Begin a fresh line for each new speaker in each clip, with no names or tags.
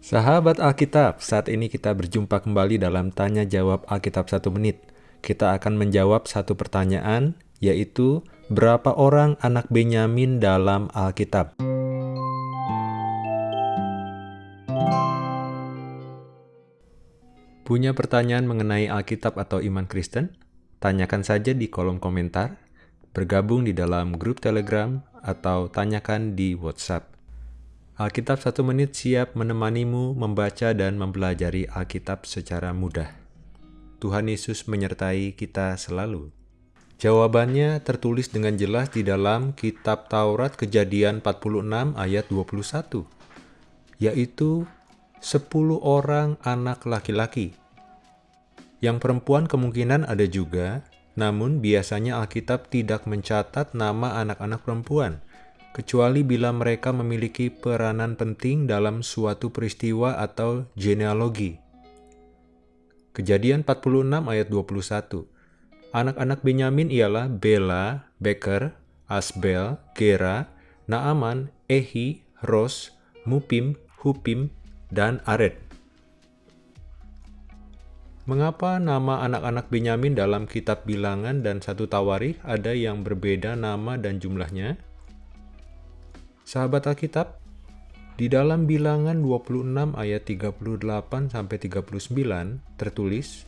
Sahabat Alkitab, saat ini kita berjumpa kembali dalam Tanya Jawab Alkitab satu menit. Kita akan menjawab satu pertanyaan, yaitu berapa orang anak Benyamin dalam Alkitab? Punya pertanyaan mengenai Alkitab atau iman Kristen? Tanyakan saja di kolom komentar, bergabung di dalam grup Telegram, atau tanyakan di WhatsApp. Alkitab satu menit siap menemanimu membaca dan mempelajari Alkitab secara mudah. Tuhan Yesus menyertai kita selalu. Jawabannya tertulis dengan jelas di dalam kitab Taurat Kejadian 46 ayat 21, yaitu 10 orang anak laki-laki. Yang perempuan kemungkinan ada juga, namun biasanya Alkitab tidak mencatat nama anak-anak perempuan kecuali bila mereka memiliki peranan penting dalam suatu peristiwa atau genealogi. Kejadian 46 ayat 21. Anak-anak Benyamin ialah Bela, Beker, Asbel, Gera, Naaman, Ehi, Ros, Mupim, Hupim, dan Ared. Mengapa nama anak-anak Benyamin dalam kitab bilangan dan satu tawarikh ada yang berbeda nama dan jumlahnya? Sahabat Alkitab, di dalam bilangan 26 ayat 38 sampai 39 tertulis,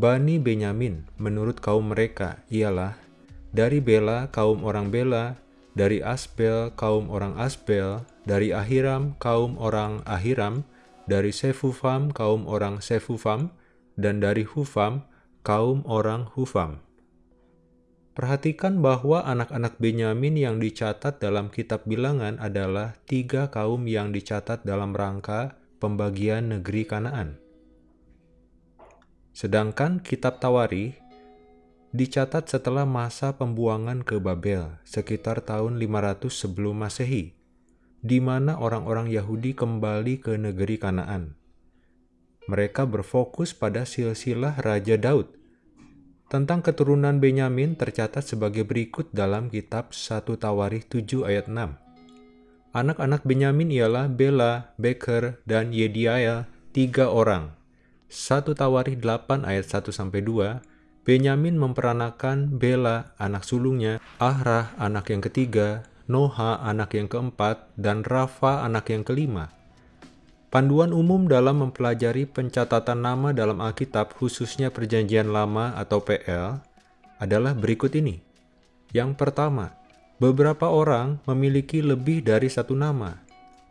Bani Benyamin menurut kaum mereka ialah dari Bela kaum orang Bela, dari Asbel kaum orang Asbel, dari Ahiram kaum orang Ahiram, dari Sefufam kaum orang Sefufam, dan dari Hufam kaum orang Hufam. Perhatikan bahwa anak-anak Benyamin yang dicatat dalam kitab bilangan adalah tiga kaum yang dicatat dalam rangka pembagian negeri Kanaan. Sedangkan kitab Tawari dicatat setelah masa pembuangan ke Babel sekitar tahun 500 sebelum Masehi, di mana orang-orang Yahudi kembali ke negeri Kanaan. Mereka berfokus pada silsilah Raja Daud tentang keturunan Benyamin tercatat sebagai berikut dalam kitab 1 Tawarikh 7 ayat 6. Anak-anak Benyamin ialah Bela, Beker, dan Yediael, tiga orang. 1 Tawarikh 8 ayat 1-2, Benyamin memperanakan Bela, anak sulungnya, Ahrah, anak yang ketiga, Noha, anak yang keempat, dan Rafa, anak yang kelima. Panduan umum dalam mempelajari pencatatan nama dalam Alkitab, khususnya Perjanjian Lama atau PL, adalah berikut ini. Yang pertama, beberapa orang memiliki lebih dari satu nama.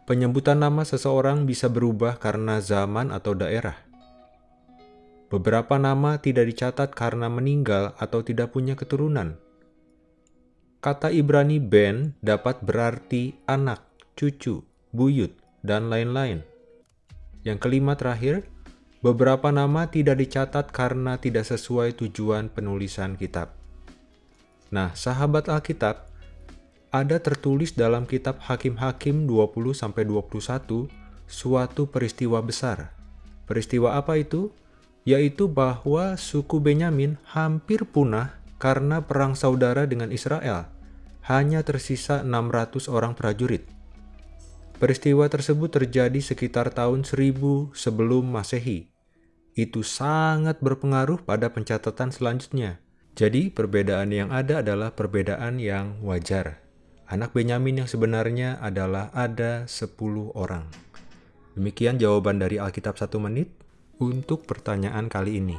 Penyebutan nama seseorang bisa berubah karena zaman atau daerah. Beberapa nama tidak dicatat karena meninggal atau tidak punya keturunan. Kata Ibrani ben dapat berarti anak, cucu, buyut, dan lain-lain. Yang kelima terakhir, beberapa nama tidak dicatat karena tidak sesuai tujuan penulisan kitab. Nah, sahabat Alkitab, ada tertulis dalam kitab Hakim-Hakim 20-21 suatu peristiwa besar. Peristiwa apa itu? Yaitu bahwa suku Benyamin hampir punah karena perang saudara dengan Israel. Hanya tersisa 600 orang prajurit. Peristiwa tersebut terjadi sekitar tahun 1000 sebelum Masehi. Itu sangat berpengaruh pada pencatatan selanjutnya. Jadi, perbedaan yang ada adalah perbedaan yang wajar. Anak Benyamin yang sebenarnya adalah ada 10 orang. Demikian jawaban dari Alkitab satu menit untuk pertanyaan kali ini.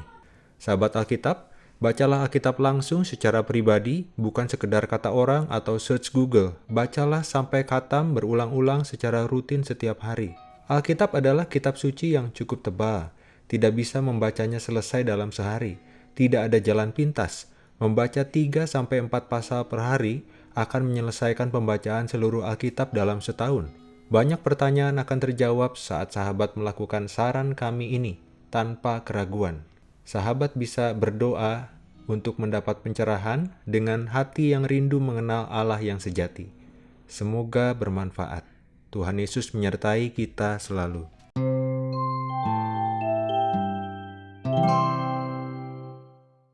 Sahabat Alkitab, Bacalah Alkitab langsung secara pribadi, bukan sekedar kata orang atau search Google. Bacalah sampai katam berulang-ulang secara rutin setiap hari. Alkitab adalah kitab suci yang cukup tebal. Tidak bisa membacanya selesai dalam sehari. Tidak ada jalan pintas. Membaca 3-4 pasal per hari akan menyelesaikan pembacaan seluruh Alkitab dalam setahun. Banyak pertanyaan akan terjawab saat sahabat melakukan saran kami ini tanpa keraguan sahabat bisa berdoa untuk mendapat pencerahan dengan hati yang rindu mengenal Allah yang sejati. Semoga bermanfaat. Tuhan Yesus menyertai kita selalu.